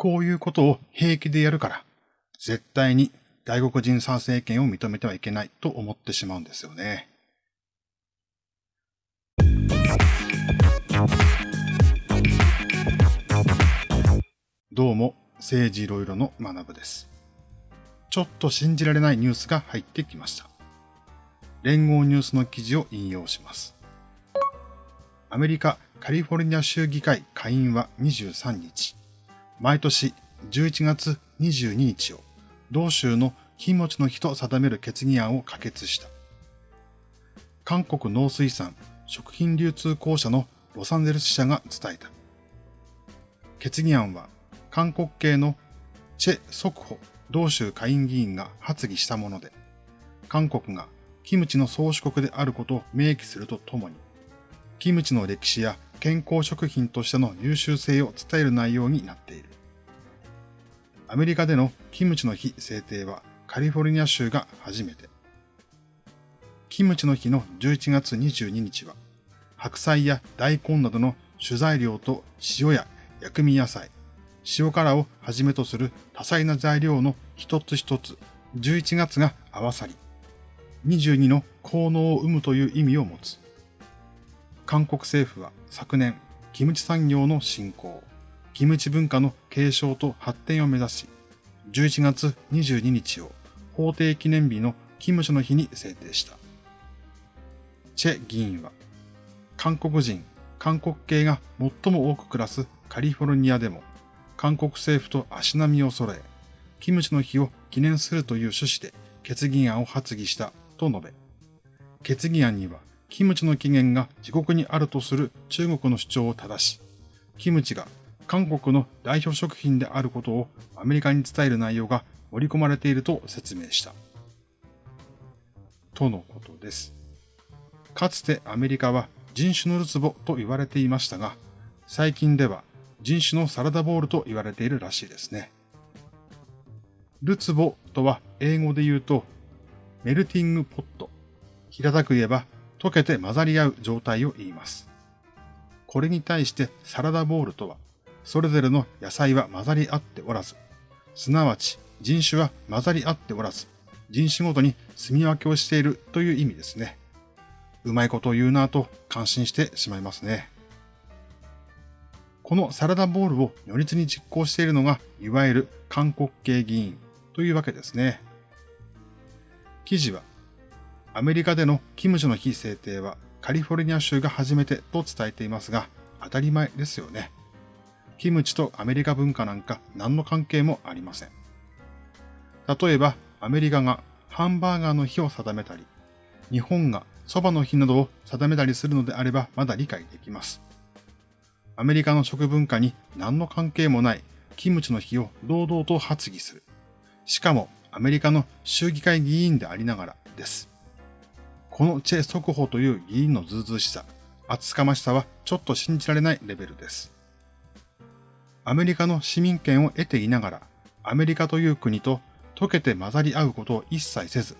こういうことを平気でやるから、絶対に外国人参政権を認めてはいけないと思ってしまうんですよね。どうも、政治いろいろの学部です。ちょっと信じられないニュースが入ってきました。連合ニュースの記事を引用します。アメリカカリフォルニア州議会下院は23日、毎年11月22日を同州の金持ちの日と定める決議案を可決した。韓国農水産食品流通公社のロサンゼルス社が伝えた。決議案は韓国系のチェ・ソクホ同州下院議員が発議したもので、韓国がキムチの宗主国であることを明記するとともに、キムチの歴史や健康食品としての優秀性を伝える内容になっている。アメリカでのキムチの日制定はカリフォルニア州が初めて。キムチの日の11月22日は、白菜や大根などの主材料と塩や薬味野菜、塩辛をはじめとする多彩な材料の一つ一つ、11月が合わさり、22の効能を生むという意味を持つ。韓国政府は昨年、キムチ産業の振興、キムチ文化の継承と発展を目指し、11月22日を法定記念日のキムチの日に制定した。チェ議員は、韓国人、韓国系が最も多く暮らすカリフォルニアでも、韓国政府と足並みを揃え、キムチの日を記念するという趣旨で決議案を発議したと述べ、決議案にはキムチの起源が自国にあるとする中国の主張を正し、キムチが韓国の代表食品であることをアメリカに伝える内容が盛り込まれていると説明した。とのことです。かつてアメリカは人種のるつぼと言われていましたが、最近では人種のサラダボールと言われているらしいですね。ルツボとは英語で言うとメルティングポット。平たく言えば溶けて混ざり合う状態を言います。これに対してサラダボウルとは、それぞれの野菜は混ざり合っておらず、すなわち人種は混ざり合っておらず、人種ごとに住み分けをしているという意味ですね。うまいことを言うなぁと感心してしまいますね。このサラダボールを如実に実行しているのが、いわゆる韓国系議員というわけですね。記事はアメリカでのキムチの日制定はカリフォルニア州が初めてと伝えていますが、当たり前ですよね。キムチとアメリカ文化なんか何の関係もありません。例えば、アメリカがハンバーガーの日を定めたり、日本が蕎麦の日などを定めたりするのであればまだ理解できます。アメリカの食文化に何の関係もないキムチの日を堂々と発議する。しかもアメリカの州議会議員でありながらです。このチェ・ソクホという議員のずうずうしさ、厚かましさはちょっと信じられないレベルです。アメリカの市民権を得ていながら、アメリカという国と溶けて混ざり合うことを一切せず、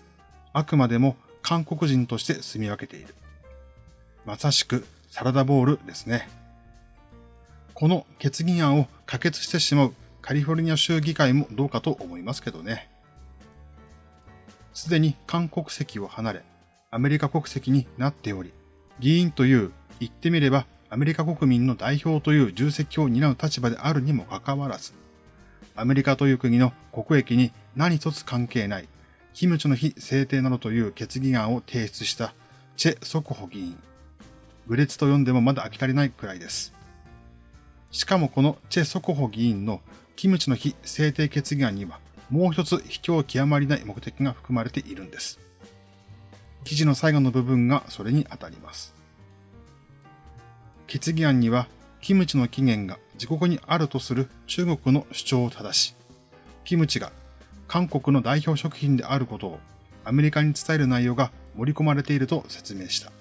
あくまでも韓国人として住み分けている。まさしくサラダボールですね。この決議案を可決してしまうカリフォルニア州議会もどうかと思いますけどね。すでに韓国籍を離れ、アメリカ国籍になっており、議員という言ってみればアメリカ国民の代表という重責を担う立場であるにもかかわらず、アメリカという国の国益に何一つ関係ない、キムチの日制定などという決議案を提出したチェ・ソクホ議員。愚劣と読んでもまだ飽き足りないくらいです。しかもこのチェ・ソコホ議員のキムチの日制定決議案にはもう一つ卑怯極まりない目的が含まれているんです。記事の最後の部分がそれに当たります。決議案には、キムチの起源が自国にあるとする中国の主張を正し、キムチが韓国の代表食品であることをアメリカに伝える内容が盛り込まれていると説明した。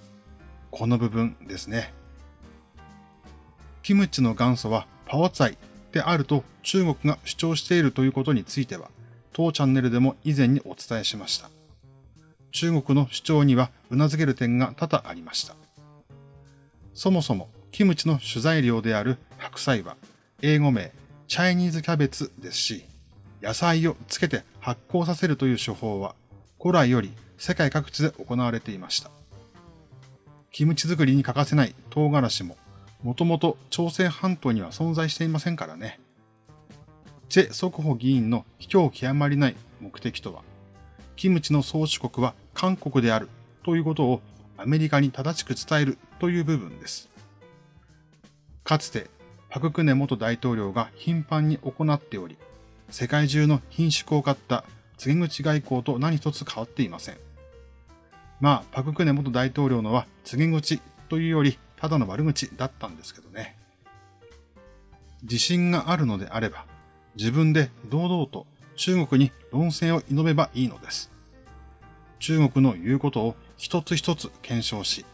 この部分ですね。キムチの元祖はパオツァイであると中国が主張しているということについては、当チャンネルでも以前にお伝えしました。中国の主張には頷ける点が多々ありました。そもそもキムチの主材料である白菜は英語名チャイニーズキャベツですし、野菜をつけて発酵させるという手法は古来より世界各地で行われていました。キムチ作りに欠かせない唐辛子も、もともと朝鮮半島には存在していませんからね。チェ・ソクホ議員の卑怯極まりない目的とは、キムチの宗主国は韓国であるということをアメリカに正しく伝えるという部分です。かつて、パククネ元大統領が頻繁に行っており、世界中の品種を買った告げ口外交と何一つ変わっていません。まあ、パククネ元大統領のは告げ口というよりただの悪口だったんですけどね。自信があるのであれば、自分で堂々と中国に論戦を挑めばいいのです。中国の言うことを一つ一つ検証し、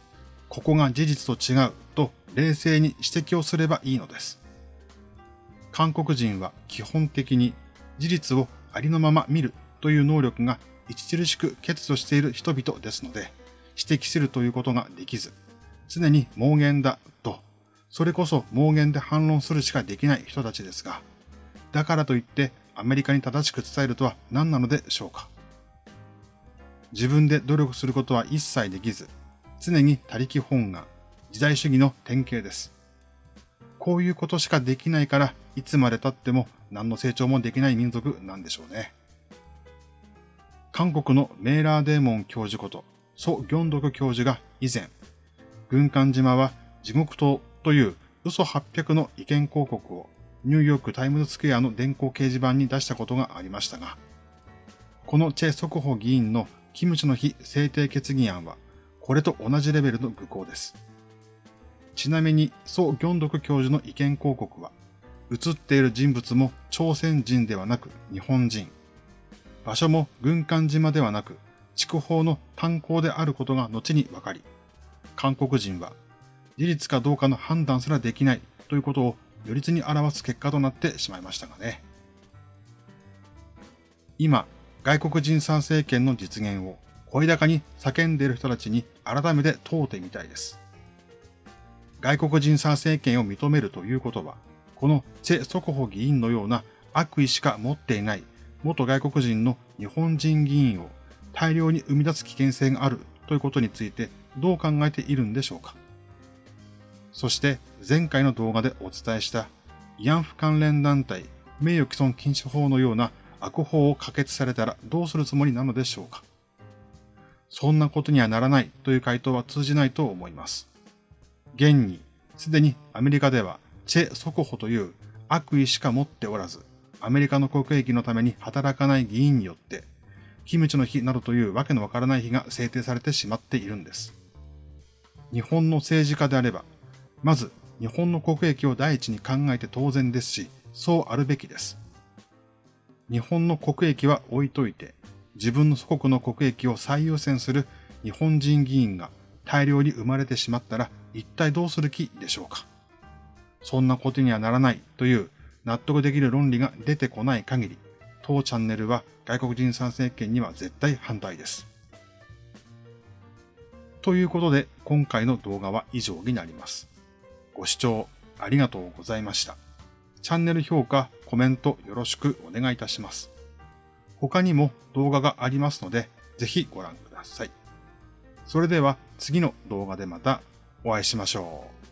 ここが事実と違う冷静に指摘をすればいいのです。韓国人は基本的に事実をありのまま見るという能力が著しく欠如している人々ですので、指摘するということができず、常に妄言だと、それこそ妄言で反論するしかできない人たちですが、だからといってアメリカに正しく伝えるとは何なのでしょうか。自分で努力することは一切できず、常に他力本願、時代主義の典型です。こういうことしかできないから、いつまで経っても何の成長もできない民族なんでしょうね。韓国のメーラーデーモン教授こと、ソ・ギョンドク教授が以前、軍艦島は地獄島という嘘800の意見広告をニューヨークタイムズスクエアの電光掲示板に出したことがありましたが、このチェ・ソクホ議員のキムチの日制定決議案は、これと同じレベルの愚行です。ちなみに、ソ・ギョンドク教授の意見広告は、映っている人物も朝鮮人ではなく日本人。場所も軍艦島ではなく、筑豊の炭鉱であることが後に分かり、韓国人は事実かどうかの判断すらできないということを如実に表す結果となってしまいましたがね。今、外国人参政権の実現を声高に叫んでいる人たちに改めて問うてみたいです。外国人参政権を認めるということは、このチェ・ソコホ議員のような悪意しか持っていない元外国人の日本人議員を大量に生み出す危険性があるということについてどう考えているんでしょうか。そして前回の動画でお伝えした慰安婦関連団体名誉毀損禁止法のような悪法を可決されたらどうするつもりなのでしょうか。そんなことにはならないという回答は通じないと思います。現に、すでにアメリカではチェ・ソコホという悪意しか持っておらず、アメリカの国益のために働かない議員によって、キムチの日などというわけのわからない日が制定されてしまっているんです。日本の政治家であれば、まず日本の国益を第一に考えて当然ですし、そうあるべきです。日本の国益は置いといて、自分の祖国の国益を最優先する日本人議員が大量に生まれてしまったら一体どうする気でしょうか？そんなことにはならないという納得できる論理が出てこない限り、当チャンネルは外国人参政権には絶対反対です。ということで、今回の動画は以上になります。ご視聴ありがとうございました。チャンネル評価、コメントよろしくお願いいたします。他にも動画がありますので、ぜひご覧ください。それでは次の動画でまたお会いしましょう。